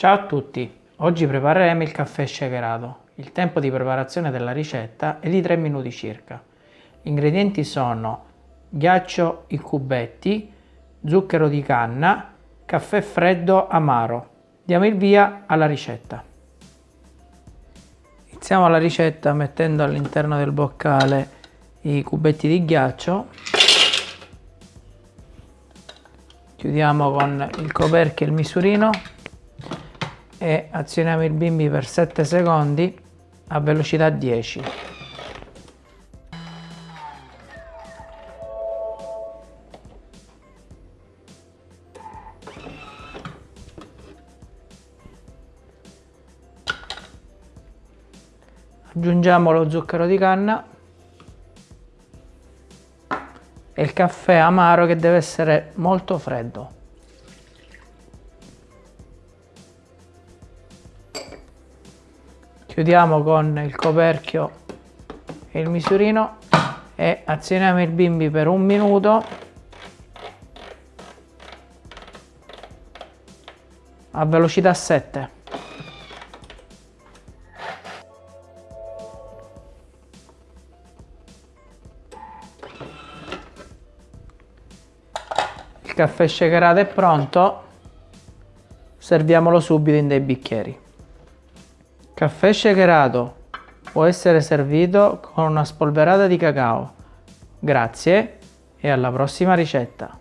Ciao a tutti, oggi prepareremo il caffè shakerato. Il tempo di preparazione della ricetta è di 3 minuti circa. Gli ingredienti sono ghiaccio in cubetti, zucchero di canna, caffè freddo amaro. Diamo il via alla ricetta. Iniziamo la ricetta mettendo all'interno del boccale i cubetti di ghiaccio chiudiamo con il coperchio e il misurino e azioniamo il bimbi per 7 secondi a velocità 10 aggiungiamo lo zucchero di canna e il caffè amaro che deve essere molto freddo chiudiamo con il coperchio e il misurino e azioniamo il bimbi per un minuto. A velocità 7 Il caffè shakerato è pronto, serviamolo subito in dei bicchieri. Caffè shakerato può essere servito con una spolverata di cacao. Grazie e alla prossima ricetta.